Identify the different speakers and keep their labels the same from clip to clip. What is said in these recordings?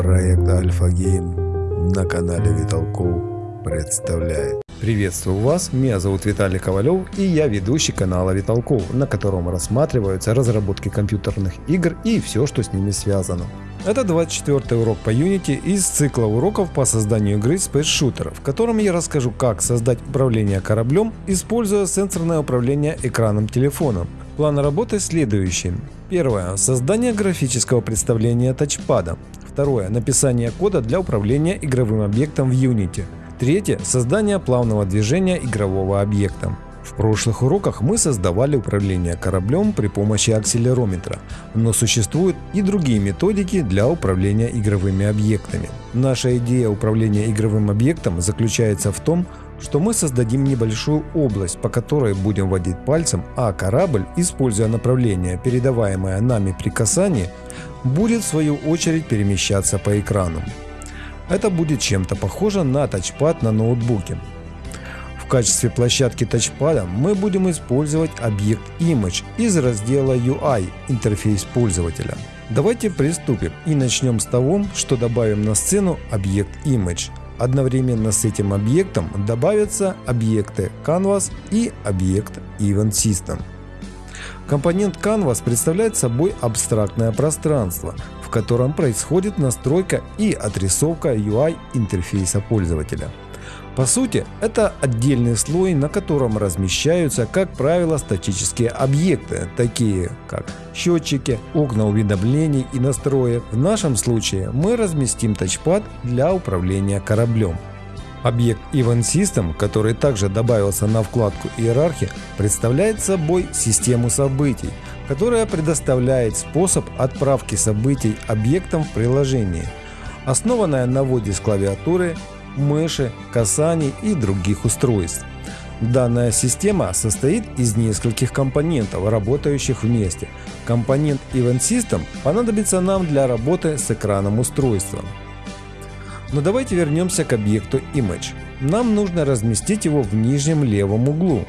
Speaker 1: Проект Альфа Гейм на канале Виталков представляет.
Speaker 2: Приветствую вас, меня зовут Виталий Ковалев и я ведущий канала Виталков, на котором рассматриваются разработки компьютерных игр и все, что с ними связано. Это 24 урок по Unity из цикла уроков по созданию игры Space Shooter, в котором я расскажу, как создать управление кораблем, используя сенсорное управление экраном телефона. План работы следующий. Первое. Создание графического представления тачпада. Второе. Написание кода для управления игровым объектом в Unity. Третье. Создание плавного движения игрового объекта. В прошлых уроках мы создавали управление кораблем при помощи акселерометра, но существуют и другие методики для управления игровыми объектами. Наша идея управления игровым объектом заключается в том, что мы создадим небольшую область, по которой будем водить пальцем, а корабль, используя направление, передаваемое нами при касании, будет в свою очередь перемещаться по экрану. Это будет чем-то похоже на тачпад на ноутбуке. В качестве площадки тачпада мы будем использовать объект Image из раздела UI интерфейс пользователя. Давайте приступим и начнем с того, что добавим на сцену объект Image. Одновременно с этим объектом добавятся объекты Canvas и объект Event System. Компонент Canvas представляет собой абстрактное пространство, в котором происходит настройка и отрисовка UI интерфейса пользователя. По сути, это отдельный слой, на котором размещаются, как правило, статические объекты, такие как счетчики, окна уведомлений и настроек. В нашем случае мы разместим тачпад для управления кораблем. Объект Event System, который также добавился на вкладку Иерархия, представляет собой систему событий, которая предоставляет способ отправки событий объектам в приложении, основанная на вводе с клавиатуры, мыши, касаний и других устройств. Данная система состоит из нескольких компонентов, работающих вместе. Компонент Event System понадобится нам для работы с экраном устройства. Но давайте вернемся к объекту Image. Нам нужно разместить его в нижнем левом углу.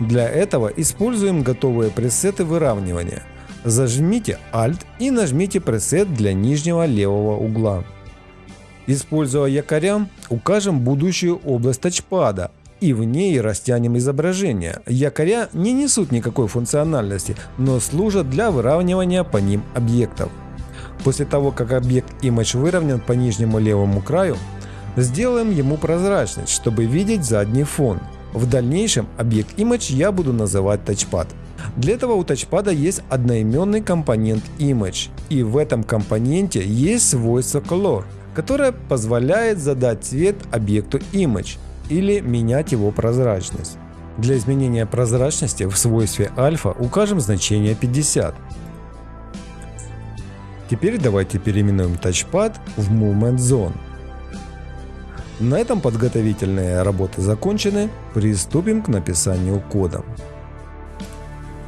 Speaker 2: Для этого используем готовые пресеты выравнивания. Зажмите Alt и нажмите пресет для нижнего левого угла. Используя якоря, укажем будущую область тачпада и в ней растянем изображение. Якоря не несут никакой функциональности, но служат для выравнивания по ним объектов. После того, как объект Image выровнен по нижнему левому краю, сделаем ему прозрачность, чтобы видеть задний фон. В дальнейшем объект Image я буду называть Touchpad. Для этого у тачпада есть одноименный компонент Image, и в этом компоненте есть свойство Color, которое позволяет задать цвет объекту Image или менять его прозрачность. Для изменения прозрачности в свойстве альфа укажем значение 50. Теперь давайте переименуем тачпад в Movement Zone. На этом подготовительные работы закончены, приступим к написанию кода.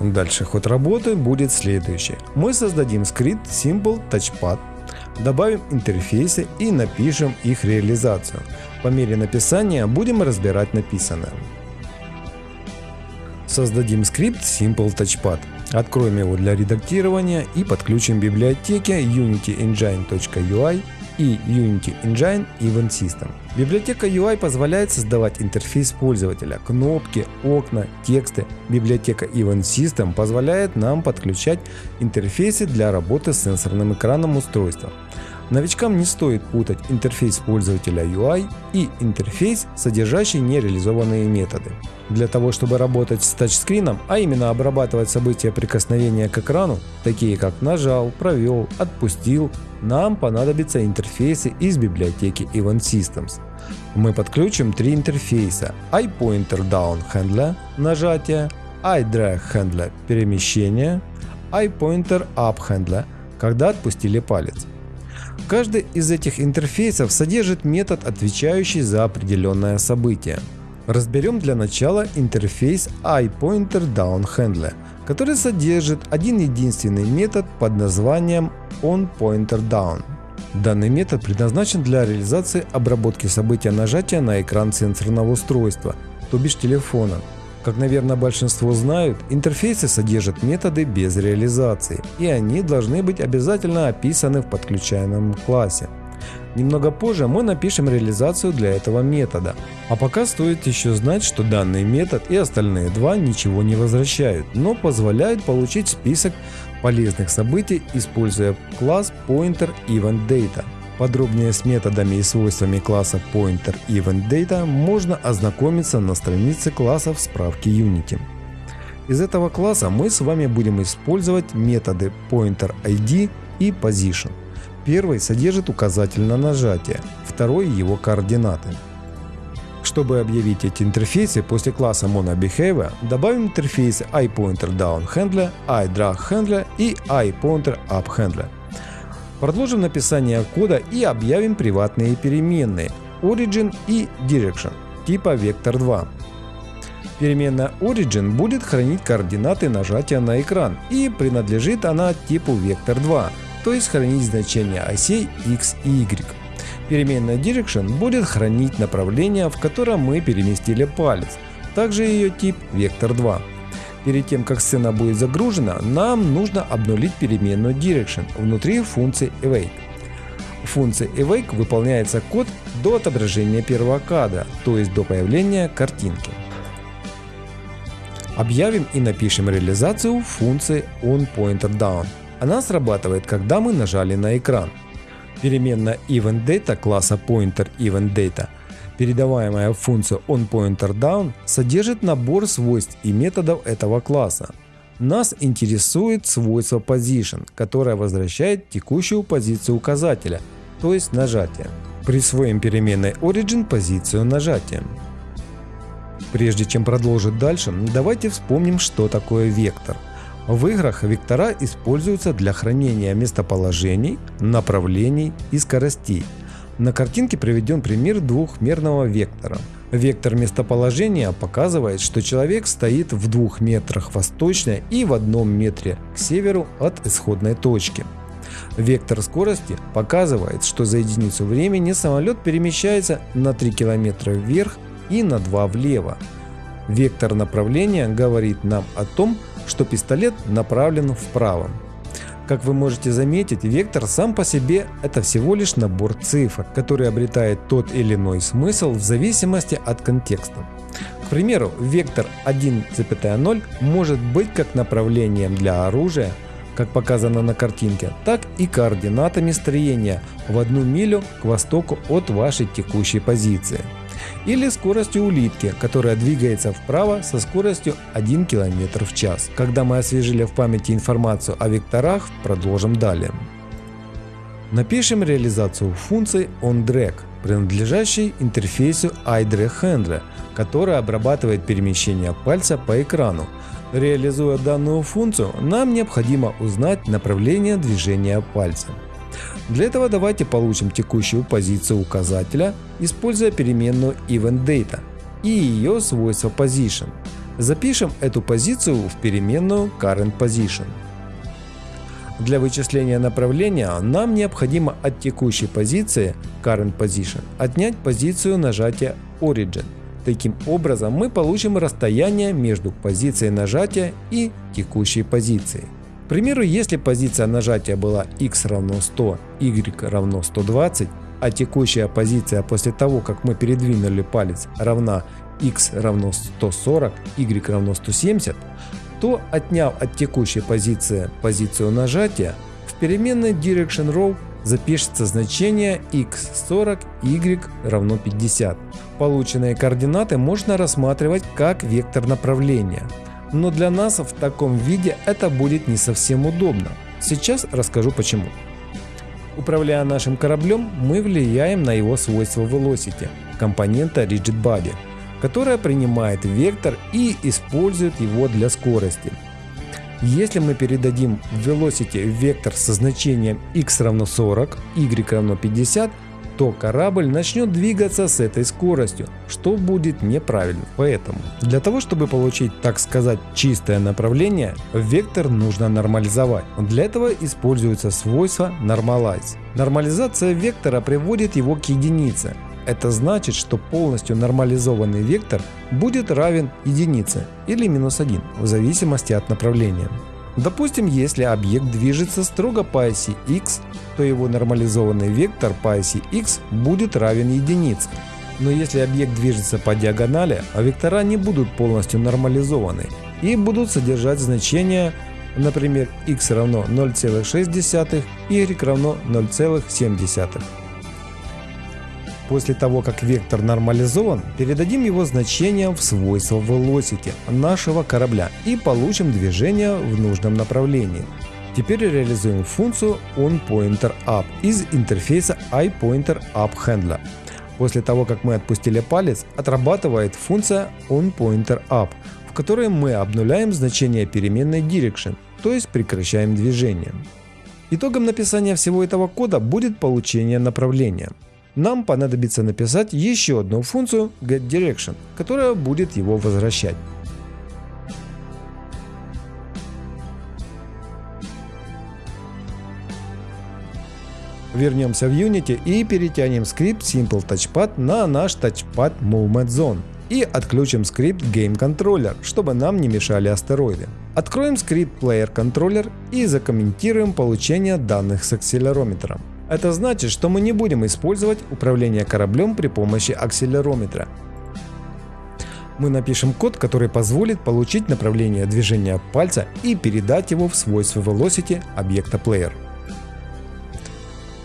Speaker 2: Дальше ход работы будет следующий. Мы создадим скрипт Simple Touchpad, добавим интерфейсы и напишем их реализацию. По мере написания будем разбирать написанное. Создадим скрипт Simple Touchpad. Откроем его для редактирования и подключим библиотеки unityengine.ui и Unity Engine Event System. Библиотека UI позволяет создавать интерфейс пользователя, кнопки, окна, тексты. Библиотека Event System позволяет нам подключать интерфейсы для работы с сенсорным экраном устройства. Новичкам не стоит путать интерфейс пользователя UI и интерфейс, содержащий нереализованные методы. Для того, чтобы работать с тачскрином, а именно обрабатывать события прикосновения к экрану, такие как нажал, провел, отпустил, нам понадобятся интерфейсы из библиотеки Event Systems. Мы подключим три интерфейса iPointer Down Handler – нажатие, iDrag Handler – перемещение, iPointer Up Handler – когда отпустили палец. Каждый из этих интерфейсов содержит метод, отвечающий за определенное событие. Разберем для начала интерфейс iPointerDownHandler, который содержит один единственный метод под названием onPointerDown. Данный метод предназначен для реализации обработки события нажатия на экран сенсорного устройства, то бишь телефона, как, наверное, большинство знают, интерфейсы содержат методы без реализации, и они должны быть обязательно описаны в подключаемом классе. Немного позже мы напишем реализацию для этого метода. А пока стоит еще знать, что данный метод и остальные два ничего не возвращают, но позволяют получить список полезных событий, используя класс Pointer Event Data. Подробнее с методами и свойствами класса Pointer Event Data можно ознакомиться на странице класса в справке Unity. Из этого класса мы с вами будем использовать методы Pointer ID и Position. Первый содержит указатель на нажатие, второй его координаты. Чтобы объявить эти интерфейсы после класса MonoBehavior, добавим интерфейсы iPointerDownHandler, iDragHandler и iPointerUpHandler. Продолжим написание кода и объявим приватные переменные Origin и Direction типа Vector2. Переменная Origin будет хранить координаты нажатия на экран и принадлежит она типу Vector2, то есть хранить значения осей x и y. Переменная Direction будет хранить направление, в котором мы переместили палец, также ее тип Vector2. Перед тем, как сцена будет загружена, нам нужно обнулить переменную Direction внутри функции Awake. В функции Awake выполняется код до отображения первого кадра, то есть до появления картинки. Объявим и напишем реализацию функции OnPointerDown. Она срабатывает, когда мы нажали на экран. Переменная EventData класса PointerEventData Передаваемая функция onPointerDown содержит набор свойств и методов этого класса. Нас интересует свойство Position, которое возвращает текущую позицию указателя, то есть нажатие. Присвоим переменной Origin позицию нажатия. Прежде чем продолжить дальше, давайте вспомним, что такое вектор. В играх вектора используются для хранения местоположений, направлений и скоростей – на картинке приведен пример двухмерного вектора. Вектор местоположения показывает, что человек стоит в двух метрах восточно и в одном метре к северу от исходной точки. Вектор скорости показывает, что за единицу времени самолет перемещается на 3 км вверх и на 2 влево. Вектор направления говорит нам о том, что пистолет направлен вправо. Как вы можете заметить, вектор сам по себе это всего лишь набор цифр, который обретает тот или иной смысл в зависимости от контекста. К примеру, вектор 1,0 может быть как направлением для оружия, как показано на картинке, так и координатами строения в одну милю к востоку от вашей текущей позиции или скоростью улитки, которая двигается вправо со скоростью 1 км в час. Когда мы освежили в памяти информацию о векторах, продолжим далее. Напишем реализацию функции onDrag, принадлежащей интерфейсу iDragHandler, которая обрабатывает перемещение пальца по экрану. Реализуя данную функцию, нам необходимо узнать направление движения пальца. Для этого давайте получим текущую позицию указателя, используя переменную EventData и ее свойство Position. Запишем эту позицию в переменную CurrentPosition. Для вычисления направления нам необходимо от текущей позиции CurrentPosition отнять позицию нажатия Origin. Таким образом мы получим расстояние между позицией нажатия и текущей позицией. К примеру, если позиция нажатия была x равно 100, y равно 120, а текущая позиция после того, как мы передвинули палец равна x равно 140, y равно 170, то отняв от текущей позиции позицию нажатия, в переменной direction row запишется значение x40, y равно 50. Полученные координаты можно рассматривать как вектор направления но для нас в таком виде это будет не совсем удобно. Сейчас расскажу почему. Управляя нашим кораблем, мы влияем на его свойства Velocity, компонента Rigid Body, которая принимает вектор и использует его для скорости. Если мы передадим Velocity вектор со значением x равно 40, y равно 50, то корабль начнет двигаться с этой скоростью, что будет неправильно. Поэтому, для того чтобы получить, так сказать, чистое направление, вектор нужно нормализовать. Для этого используется свойство Normalize. Нормализация вектора приводит его к единице. Это значит, что полностью нормализованный вектор будет равен единице или минус 1 в зависимости от направления. Допустим, если объект движется строго по оси x, то его нормализованный вектор по оси x будет равен единице. Но если объект движется по диагонали, а вектора не будут полностью нормализованы и будут содержать значения, например, x равно 0,6, y равно 0,7. После того, как вектор нормализован, передадим его значение в свойства velocity нашего корабля и получим движение в нужном направлении. Теперь реализуем функцию onPointerUp из интерфейса iPointerUpHandler. После того, как мы отпустили палец, отрабатывает функция onPointerUp, в которой мы обнуляем значение переменной direction, то есть прекращаем движение. Итогом написания всего этого кода будет получение направления нам понадобится написать еще одну функцию getDirection, которая будет его возвращать. Вернемся в Unity и перетянем скрипт Simple Touchpad на наш Touchpad Movement Zone и отключим скрипт Game Controller, чтобы нам не мешали астероиды. Откроем скрипт Player Controller и закомментируем получение данных с акселерометром. Это значит, что мы не будем использовать управление кораблем при помощи акселерометра. Мы напишем код, который позволит получить направление движения пальца и передать его в свойства velocity объекта player.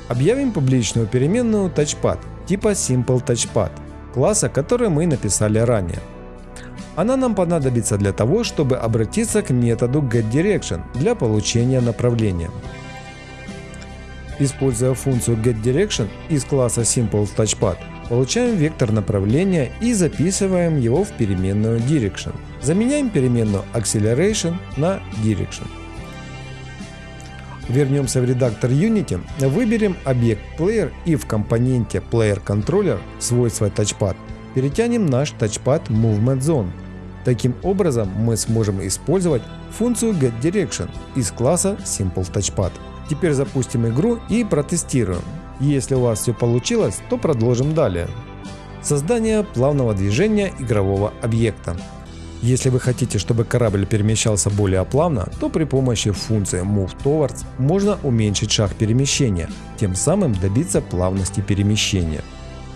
Speaker 2: Объявим публичную переменную touchpad типа Simple Touchpad, класса, который мы написали ранее. Она нам понадобится для того, чтобы обратиться к методу getDirection для получения направления. Используя функцию getDirection из класса SimpleTouchPad, получаем вектор направления и записываем его в переменную Direction. Заменяем переменную Acceleration на Direction. Вернемся в редактор Unity, выберем объект Player и в компоненте Player Controller свойство Touchpad перетянем наш Touchpad Movement Zone. Таким образом мы сможем использовать функцию getDirection из класса SimpleTouchPad. Теперь запустим игру и протестируем. Если у вас все получилось, то продолжим далее. Создание плавного движения игрового объекта. Если вы хотите, чтобы корабль перемещался более плавно, то при помощи функции Move Towards можно уменьшить шаг перемещения, тем самым добиться плавности перемещения.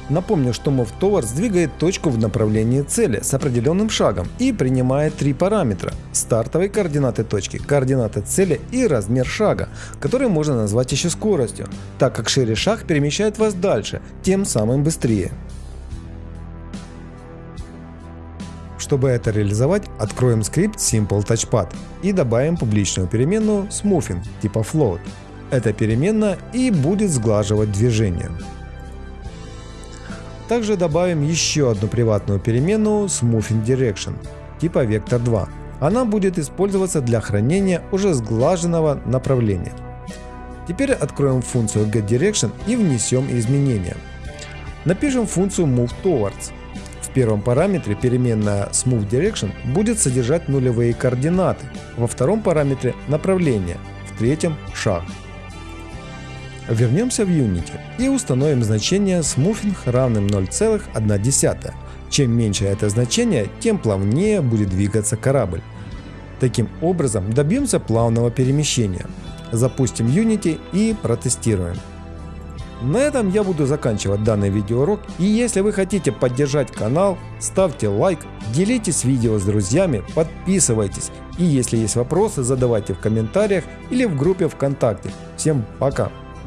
Speaker 2: Напомню, что MoveTower сдвигает точку в направлении цели с определенным шагом и принимает три параметра – стартовые координаты точки, координаты цели и размер шага, который можно назвать еще скоростью, так как шире шаг перемещает вас дальше, тем самым быстрее. Чтобы это реализовать, откроем скрипт Simple Touchpad и добавим публичную переменную Smoothing типа Float. Эта переменная и будет сглаживать движение. Также добавим еще одну приватную переменную Smoothing Direction типа Vector2. Она будет использоваться для хранения уже сглаженного направления. Теперь откроем функцию getDirection и внесем изменения. Напишем функцию MoveTowards. В первом параметре переменная SmoothDirection будет содержать нулевые координаты, во втором параметре направление, в третьем шаг. Вернемся в Unity и установим значение smoothing равным 0,1. Чем меньше это значение, тем плавнее будет двигаться корабль. Таким образом добьемся плавного перемещения. Запустим Unity и протестируем. На этом я буду заканчивать данный видеоурок и если вы хотите поддержать канал, ставьте лайк, делитесь видео с друзьями, подписывайтесь и если есть вопросы задавайте в комментариях или в группе ВКонтакте. Всем пока!